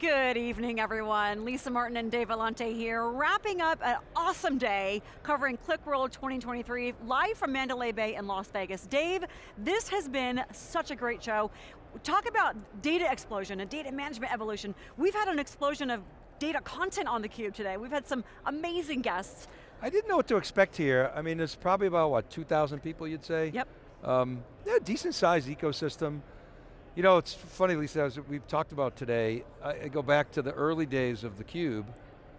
Good evening, everyone. Lisa Martin and Dave Vellante here, wrapping up an awesome day covering QlikWorld 2023, live from Mandalay Bay in Las Vegas. Dave, this has been such a great show. Talk about data explosion and data management evolution. We've had an explosion of data content on theCUBE today. We've had some amazing guests. I didn't know what to expect here. I mean, there's probably about, what, 2,000 people you'd say? Yep. Um, yeah, decent sized ecosystem. You know, it's funny, Lisa, as we've talked about today, I, go back to the early days of theCUBE,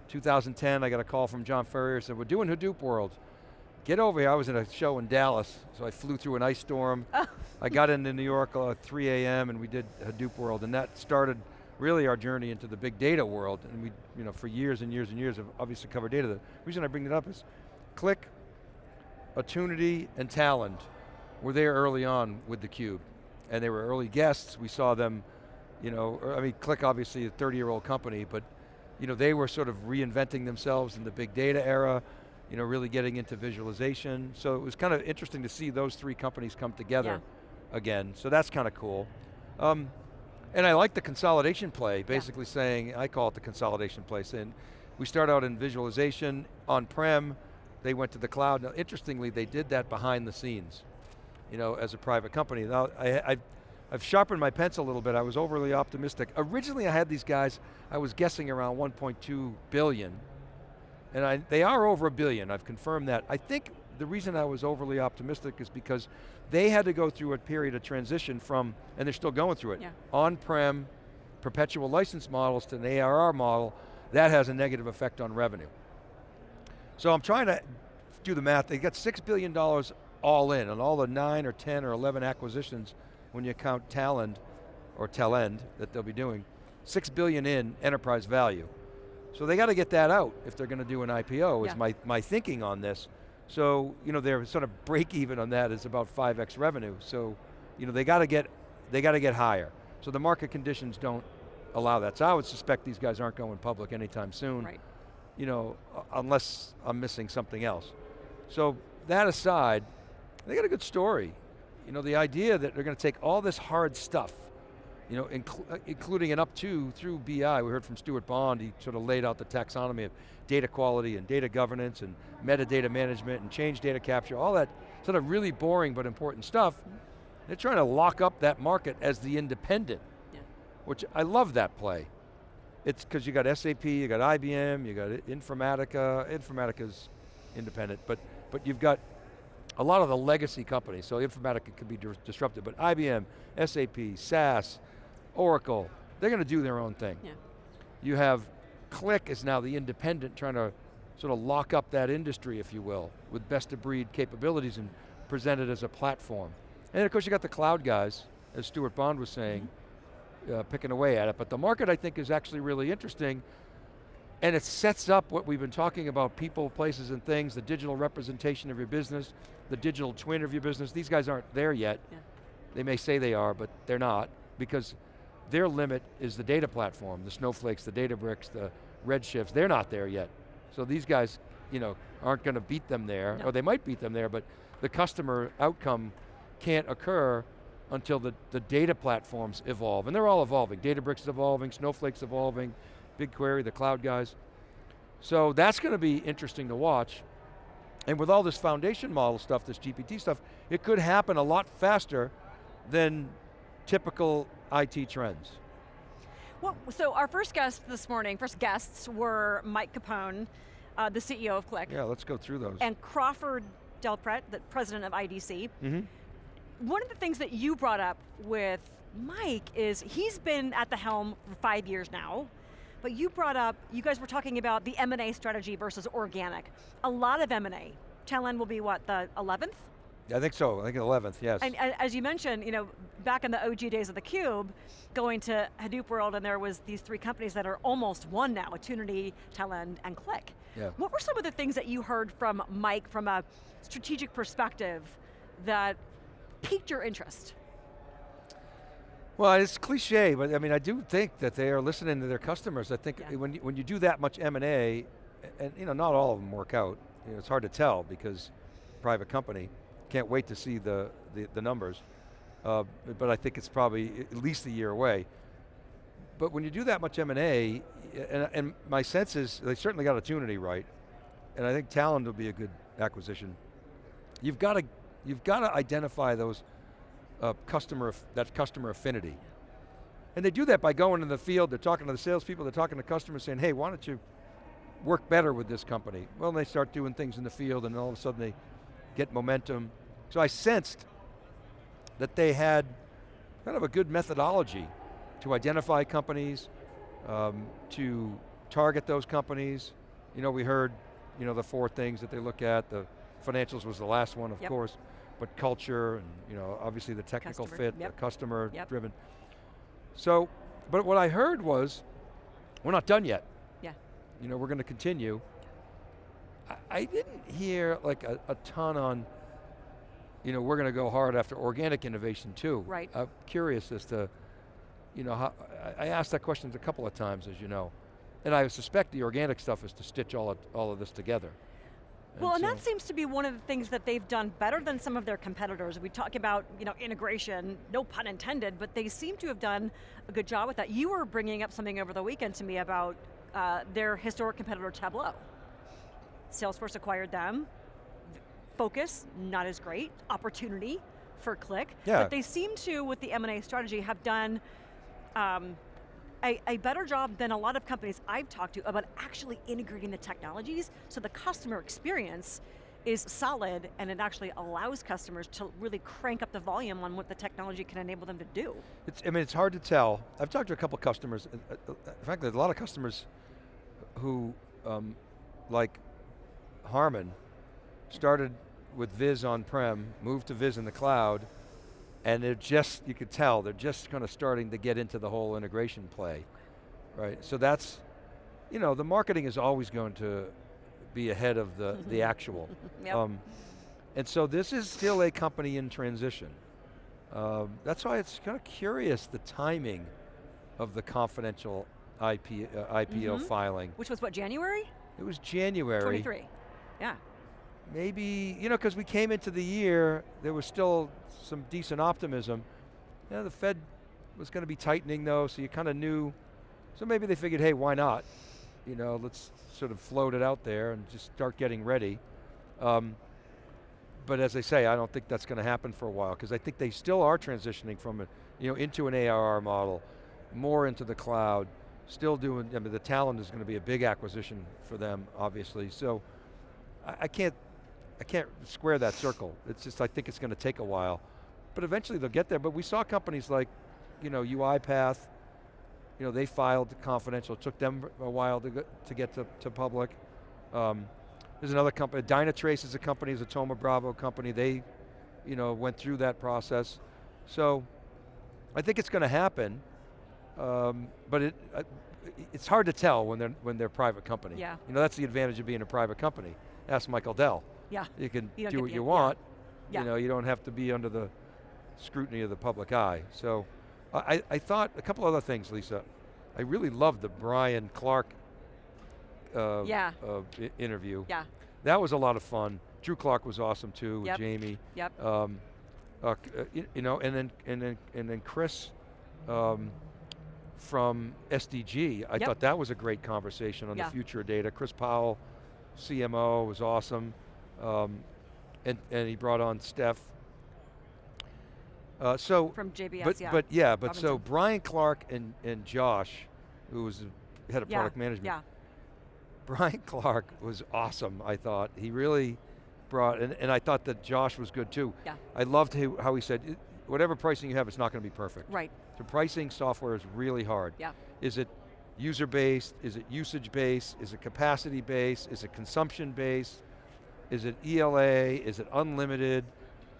2010, I got a call from John Furrier, said, we're doing Hadoop World. Get over here, I was in a show in Dallas, so I flew through an ice storm. Oh. I got into New York at 3 a.m. and we did Hadoop World, and that started really our journey into the big data world. And we, you know, for years and years and years have obviously covered data. The reason I bring it up is Qlik, Attunity, and Talend were there early on with theCUBE and they were early guests. We saw them, you know, I mean, Qlik obviously a 30 year old company, but you know, they were sort of reinventing themselves in the big data era, you know, really getting into visualization. So it was kind of interesting to see those three companies come together yeah. again. So that's kind of cool. Um, and I like the consolidation play, basically yeah. saying, I call it the consolidation play, saying, we start out in visualization, on-prem, they went to the cloud. Now, interestingly, they did that behind the scenes you know, as a private company. Now, I, I, I've sharpened my pencil a little bit. I was overly optimistic. Originally I had these guys, I was guessing around 1.2 billion, and I, they are over a billion, I've confirmed that. I think the reason I was overly optimistic is because they had to go through a period of transition from, and they're still going through it, yeah. on-prem, perpetual license models to an ARR model, that has a negative effect on revenue. So I'm trying to do the math, they got $6 billion all in, on all the nine or 10 or 11 acquisitions, when you count Talend, or Talend, that they'll be doing, six billion in enterprise value. So they got to get that out if they're going to do an IPO, yeah. is my, my thinking on this. So, you know, their sort of break even on that is about 5x revenue. So, you know, they got to get, they got to get higher. So the market conditions don't allow that. So I would suspect these guys aren't going public anytime soon. Right. You know, unless I'm missing something else. So that aside, they got a good story. You know, the idea that they're going to take all this hard stuff, you know, uh, including and up to through BI, we heard from Stuart Bond, he sort of laid out the taxonomy of data quality and data governance and metadata management and change data capture, all that sort of really boring but important stuff. They're trying to lock up that market as the independent, yeah. which I love that play. It's because you got SAP, you got IBM, you got Informatica, Informatica's independent, but, but you've got a lot of the legacy companies, so Informatica could be disrupted, but IBM, SAP, SAS, Oracle, they're going to do their own thing. Yeah. You have Qlik is now the independent trying to sort of lock up that industry, if you will, with best of breed capabilities and present it as a platform. And then of course you got the cloud guys, as Stuart Bond was saying, mm -hmm. uh, picking away at it. But the market I think is actually really interesting and it sets up what we've been talking about, people, places, and things, the digital representation of your business, the digital twin of your business. These guys aren't there yet. Yeah. They may say they are, but they're not, because their limit is the data platform, the Snowflakes, the Databricks, the Redshifts, they're not there yet. So these guys, you know, aren't going to beat them there, no. or they might beat them there, but the customer outcome can't occur until the, the data platforms evolve. And they're all evolving. Databricks is evolving, Snowflake's evolving, BigQuery, the cloud guys. So that's going to be interesting to watch. And with all this foundation model stuff, this GPT stuff, it could happen a lot faster than typical IT trends. Well, so our first guest this morning, first guests were Mike Capone, uh, the CEO of Qlik. Yeah, let's go through those. And Crawford Del Prete, the president of IDC. Mm -hmm. One of the things that you brought up with Mike is he's been at the helm for five years now. But you brought up, you guys were talking about the M&A strategy versus organic. A lot of M&A. Talend will be what, the 11th? I think so, I think 11th, yes. And, and, as you mentioned, you know, back in the OG days of the Cube, going to Hadoop World and there was these three companies that are almost one now, Attunity, Talend, and Qlik. Yeah. What were some of the things that you heard from Mike from a strategic perspective that piqued your interest? Well, it's cliche, but I mean, I do think that they are listening to their customers. I think yeah. when, you, when you do that much M&A, and you know, not all of them work out, you know, it's hard to tell because private company, can't wait to see the, the, the numbers. Uh, but I think it's probably at least a year away. but when you do that much M&A, and, and my sense is they certainly got Attunity right, and I think Talend will be a good acquisition. You've got to, you've got to identify those uh, customer, that customer affinity. And they do that by going in the field, they're talking to the salespeople, they're talking to customers saying, hey, why don't you work better with this company? Well, they start doing things in the field and all of a sudden they get momentum. So I sensed that they had kind of a good methodology to identify companies, um, to target those companies. You know, we heard, you know, the four things that they look at. The financials was the last one, of yep. course, but culture and, you know, obviously the technical customer. fit, yep. the customer yep. driven. So, but what I heard was, we're not done yet. Yeah. You know, we're going to continue. I, I didn't hear like a, a ton on, you know, we're going to go hard after organic innovation too. Right. I'm curious as to, you know, how, I asked that question a couple of times, as you know. And I suspect the organic stuff is to stitch all of, all of this together. Well, and, so that seems to be one of the things that they've done better than some of their competitors. We talk about you know, integration, no pun intended, but they seem to have done a good job with that. You were bringing up something over the weekend to me about uh, their historic competitor Tableau. Salesforce acquired them. Focus, not as great. Opportunity for Qlik. Yeah. But they seem to, with the M&A strategy, have done um, a, a, better job than a lot of companies I've talked to about actually integrating the technologies so the customer experience is solid and it actually allows customers to really crank up the volume on what the technology can enable them to do. It's, I mean, it's hard to tell. I've talked to a couple customers, uh, uh, frankly, a lot of customers who, um, like Harman, started with Viz on-prem, moved to Viz in the cloud, and they're just, you could tell, they're just kind of starting to get into the whole integration play, right? So that's, you know, the marketing is always going to be ahead of the, the actual. yep. um, and so this is still a company in transition. Um, that's why it's kind of curious the timing of the confidential IP, uh, IPO mm -hmm. filing. Which was what, January? It was January. 23, yeah. Maybe, you know, because we came into the year, there was still some decent optimism. You know, the Fed was going to be tightening though, so you kind of knew, so maybe they figured, hey, why not? You know, let's sort of float it out there and just start getting ready. Um, but as I say, I don't think that's going to happen for a while because I think they still are transitioning from a, you know, into an ARR model, more into the cloud, still doing, I mean, the Talend is going to be a big acquisition for them, obviously. So I, I can't, I can't square that circle. It's just, I think it's going to take a while. But eventually they'll get there. But we saw companies like, you know, UiPath, you know, they filed confidential. It took them a while to get to, get to, to public. Um, there's another company, Dynatrace is a company, is a Thoma Bravo company. They, you know, went through that process. So, I think it's going to happen, um, but it, uh, it's hard to tell when they're when they're private company. Yeah. You know, that's the advantage of being a private company. Ask Michael Dell. Yeah. You can you do what you want. Yeah. You know, you don't have to be under the scrutiny of the public eye. So, I, I thought a couple other things, Lisa. I really loved the Brian Clark uh, yeah. uh, interview. Yeah. That was a lot of fun. Drew Clark was awesome too with. Jamie. Yep. Um, uh, you, you, know, and then and then and then Chris um, from SDG. I yep. thought that was a great conversation on yeah. the future of data. Chris Powell, CMO, was awesome, um, and and he brought on Steph. Uh, so from JBS, but, yeah. But yeah, but Robinson. so Brian Clark and and Josh, who was the head of yeah. product management. Yeah. Brian Clark was awesome, I thought. He really brought, and, and I thought that Josh was good too. Yeah. I loved how he said, whatever pricing you have, it's not going to be perfect. Right. The pricing software is really hard. Yeah. Is it user-based? Is it usage-based? Is it capacity-based? Is it consumption-based? Is it ELA? Is it unlimited?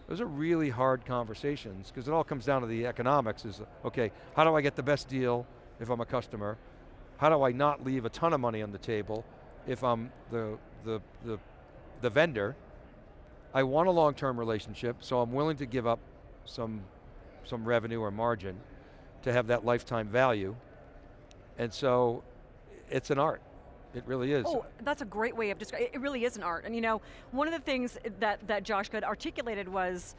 Those are really hard conversations because it all comes down to the economics is, okay, how do I get the best deal if I'm a customer? How do I not leave a ton of money on the table if I'm the, the, the, the vendor? I want a long-term relationship, so I'm willing to give up some, some revenue or margin to have that lifetime value. And so, it's an art. It really is. Oh, that's a great way of describing it. really is an art. And you know, one of the things that, that Josh Good articulated was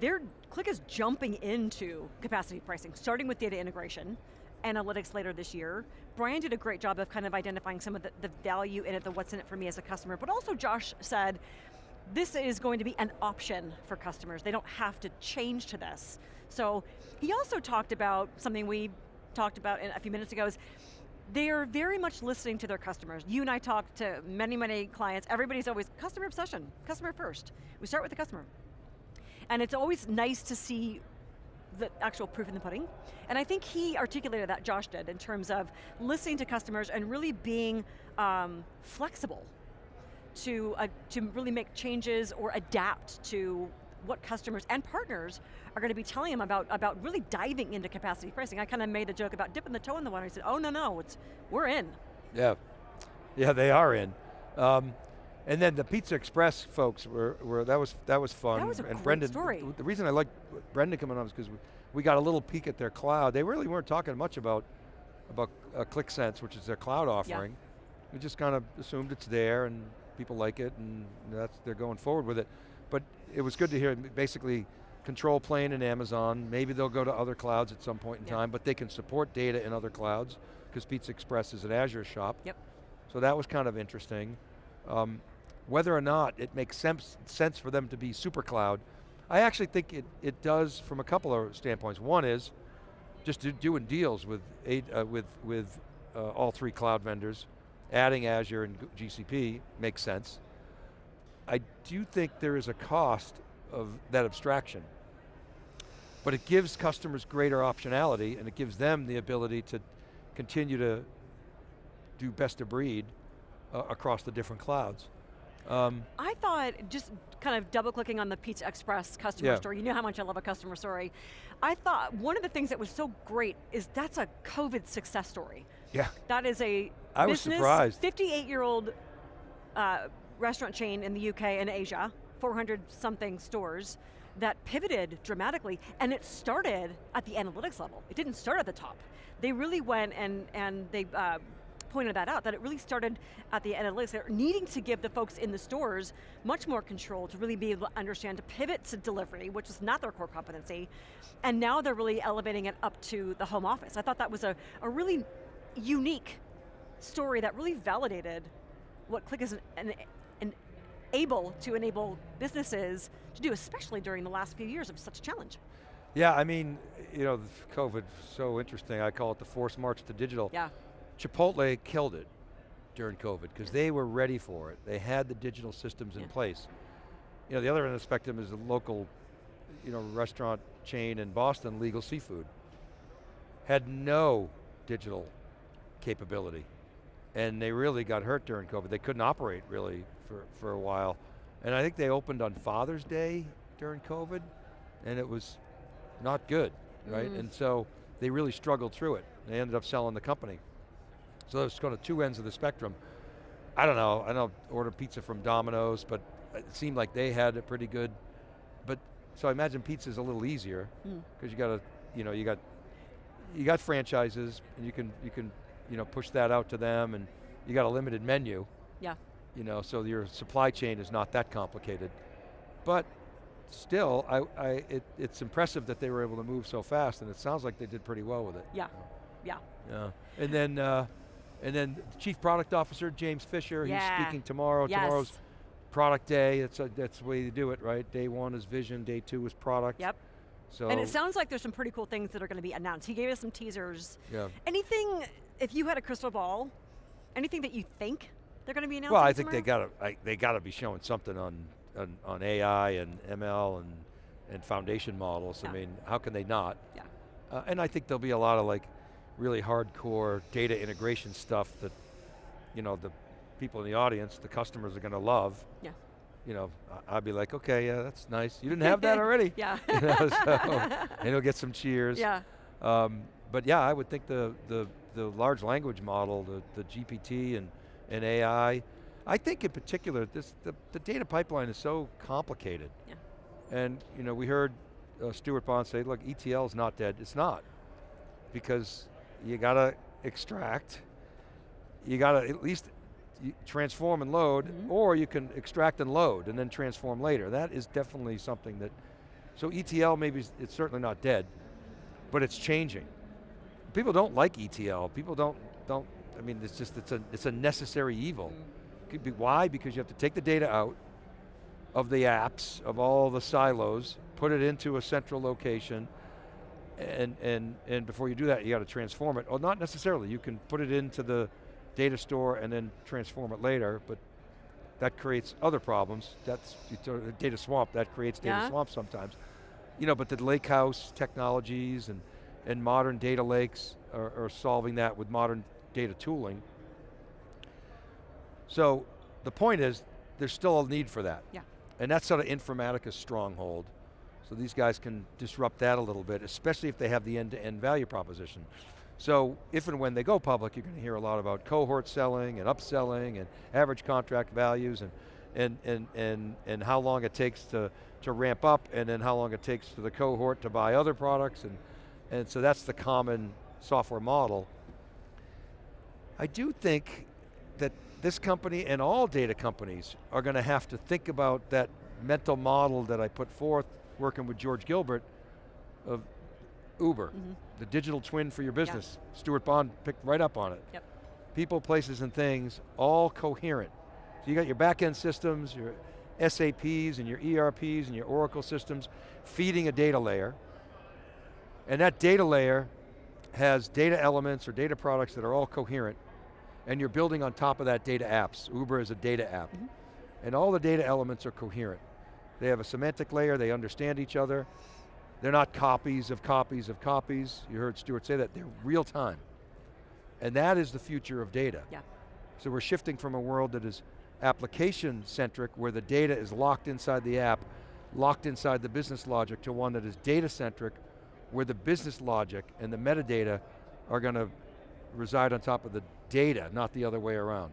their Qlik is jumping into capacity pricing, starting with data integration, analytics later this year. Brian did a great job of kind of identifying some of the, the value in it, the what's in it for me as a customer, but also Josh said, this is going to be an option for customers. They don't have to change to this. So he also talked about something we talked about a few minutes ago is they are very much listening to their customers. You and I talked to many, many clients. Everybody's always customer obsession, customer first. We start with the customer. And it's always nice to see the actual proof in the pudding. And I think he articulated that, Josh did, in terms of listening to customers and really being um, flexible to, uh, to really make changes or adapt to what customers and partners are going to be telling them about, about really diving into capacity pricing. I kind of made the joke about dipping the toe in the water. I said, oh no, no, it's, we're in. Yeah, yeah, they are in. Um, and then the Pizza Express folks were, were that was that was fun. That was a and great Brendan, story. The, the reason I like Brendan coming on is because we, we, got a little peek at their cloud. They really weren't talking much about about uh, Qlik Sense, which is their cloud offering. Yeah. We just kind of assumed it's there and people like it and that's they're going forward with it. But it was good to hear basically control plane in Amazon. Maybe they'll go to other clouds at some point in yeah. time, but they can support data in other clouds because Pizza Express is an Azure shop. Yep. So that was kind of interesting. Um, whether or not it makes sense, sense for them to be super cloud, I actually think it, it does from a couple of standpoints. One is just do, doing deals with, eight, uh, with, with uh, all three cloud vendors, adding Azure and GCP makes sense. I do think there is a cost of that abstraction. But it gives customers greater optionality and it gives them the ability to continue to do best of breed uh, across the different clouds. Um, I thought, just kind of double clicking on the Pizza Express customer yeah. story, you know how much I love a customer story. I thought one of the things that was so great is that's a COVID success story. Yeah. That is a I business, was surprised. 58 year old uh, restaurant chain in the UK and Asia, 400 something stores, that pivoted dramatically, and it started at the analytics level. It didn't start at the top. They really went and, and they uh, pointed that out, that it really started at the analytics, They're needing to give the folks in the stores much more control to really be able to understand, to pivot to delivery, which is not their core competency, and now they're really elevating it up to the home office. I thought that was a, a really unique story that really validated what Qlik is an, an, able to enable businesses to do, especially during the last few years of such a challenge. Yeah, I mean, you know, COVID, so interesting. I call it the forced march to digital. Yeah. Chipotle killed it during COVID because they were ready for it. They had the digital systems in yeah. place. You know, the other end of the spectrum is the local, you know, restaurant chain in Boston, Legal Sea Foods, had no digital capability. And they really got hurt during COVID. They couldn't operate really for, for a while. And I think they opened on Father's Day during COVID, and it was not good, right? Mm. And so they really struggled through it. They ended up selling the company. So there's kind of two ends of the spectrum. I don't know, I don't order pizza from Domino's, but it seemed like they had a pretty good, but, so I imagine pizza's a little easier, because mm. you got to, you know, you got, you got franchises, and you can, you can, you know, push that out to them, and you got a limited menu. Yeah. You know, so your supply chain is not that complicated. But still, I, I, it, it's impressive that they were able to move so fast, and it sounds like they did pretty well with it. Yeah, yeah. Yeah, and then, uh, and then Chief Product Officer, James Fisher, yeah. he's speaking tomorrow. Yes. Tomorrow's product day, that's, a, that's the way you do it, right? Day one is vision, day two is product. Yep. So and it sounds like there's some pretty cool things that are going to be announced. He gave us some teasers. Yeah. Anything, if you had a crystal ball, anything that you think they're going to be announcing Well, I think tomorrow? they got to they got to be showing something on, on, on AI and ML and and foundation models. Yeah. I mean, how can they not? Yeah. Uh, and I think there'll be a lot of like really hardcore data integration stuff that, you know, the people in the audience, the customers are going to love. Yeah. You know, I'd be like, okay, yeah, that's nice. You didn't have that already. yeah. you know, so, and he'll get some cheers. Yeah. Um, but yeah, I would think the, the, the large language model, the, the GPT and, and AI, I think in particular, this, the, the data pipeline is so complicated. Yeah. And you know, we heard uh, Stuart Bond say, look, ETL is not dead. It's not. Because you got to extract, you got to at least transform and load, mm -hmm. or you can extract and load and then transform later. That is definitely something that, so ETL maybe, it's certainly not dead, but it's changing. people don't like ETL. People don't, don't, I mean, it's just, it's a, it's a necessary evil. Mm. Be, why? Because you have to take the data out of the apps, of all the silos, put it into a central location, and, and, and before you do that, you got to transform it. Well, not necessarily. You can put it into the data store and then transform it later, but that creates other problems. That's data swamp, that creates data Yeah. swamp sometimes. You know, but the lake house technologies and, and modern data lakes are, are solving that with modern data tooling. So the point is, there's still a need for that. Yeah. And that's sort of Informatica's stronghold. So these guys can disrupt that a little bit, especially if they have the end-to-end value proposition. So if and when they go public, you're going to hear a lot about cohort selling and upselling and average contract values and, and, and, and, and how long it takes to, to ramp up and then how long it takes for the cohort to buy other products. And, and so that's the common software model. I do think that this company and all data companies are going to have to think about that mental model that I put forth working with George Gilbert of Uber, Mhm. the digital twin for your business. Stuart Bond picked right up on it. Yep. People, places, and things, all coherent. So you got your back-end systems, your SAPs and your ERPs and your Oracle systems feeding a data layer. And that data layer has data elements or data products that are all coherent. And you're building on top of that data apps. Uber is a data app. Mhm. And all the data elements are coherent. They have a semantic layer, they understand each other. They're not copies of copies of copies. You heard Stuart say that, they're real time. And that is the future of data. Yeah. So we're shifting from a world that is application centric, where the data is locked inside the app, locked inside the business logic, to one that is data centric, where the business logic and the metadata are going to reside on top of the data, not the other way around.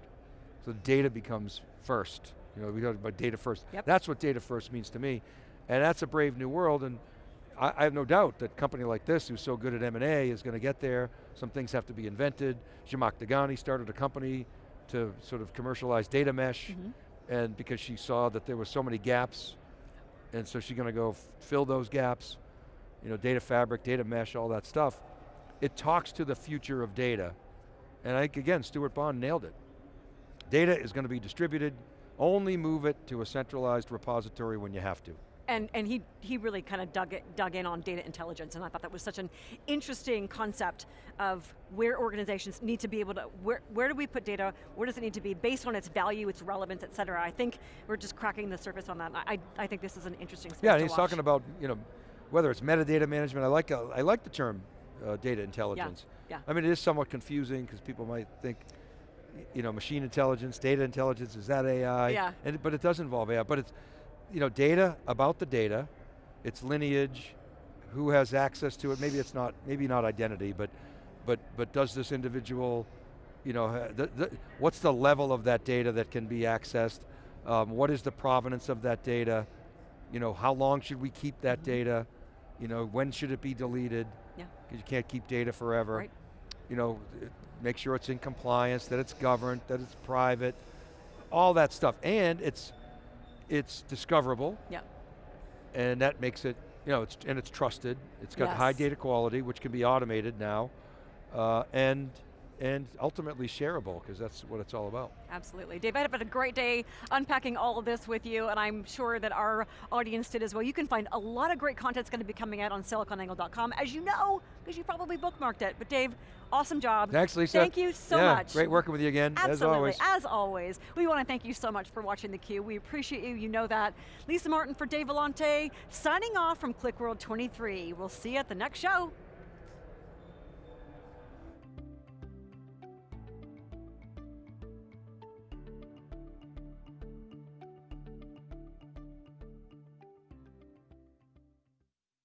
So data becomes first. You know, we talk about data first. Yep. That's what data first means to me. And that's a brave new world, and I, I have no doubt that a company like this, who's so good at M&A, is going to get there. Some things have to be invented. Zhamak Dehghani started a company to sort of commercialize data mesh, Mhm. and because she saw that there were so many gaps, and so she's going to go fill those gaps, you know, data fabric, data mesh, all that stuff. It talks to the future of data. And I think, again, Stuart Bond nailed it. Data is going to be distributed, only move it to a centralized repository when you have to. And, and he, he really kind of dug, it, dug in on data intelligence, and I thought that was such an interesting concept of where organizations need to be able to, where, where do we put data, where does it need to be, based on its value, its relevance, et cetera. I think we're just cracking the surface on that. I, I think this is an interesting space Yeah, and he's watch. talking about, you know, whether it's metadata management, I like, uh, I like the term uh, data intelligence. yeah. yeah. I mean, it is somewhat confusing because people might think, you know, machine intelligence, data intelligence, is that AI? Yeah. And, but it does involve AI, but it's, you know, data about the data, its lineage, who has access to it, maybe it's not, maybe not identity, but, but, but does this individual, you know, the, the, what's the level of that data that can be accessed? Um, what is the provenance of that data? You know, how long should we keep that Mhm. data? You know, when should it be deleted? Yeah. Because you can't keep data forever. Right. You know, make sure it's in compliance, that it's governed, that it's private, all that stuff. And it's, it's discoverable. Yeah. And that makes it, you know, it's, and it's trusted. It's got high data quality, which can be automated now. Uh, and, and ultimately shareable, because that's what it's all about. Absolutely. Dave, I've had a great day unpacking all of this with you, and I'm sure that our audience did as well. You can find a lot of great content that's going to be coming out on siliconangle.com, as you know, because you probably bookmarked it. But Dave, awesome job. Thanks, Lisa. Thank you so Yeah, much. Great working with you again, Absolutely, as always. as always. We want to thank you so much for watching theCUBE. We appreciate you, you know that. Lisa Martin for Dave Vellante, signing off from QlikWorld 23. We'll see you at the next show.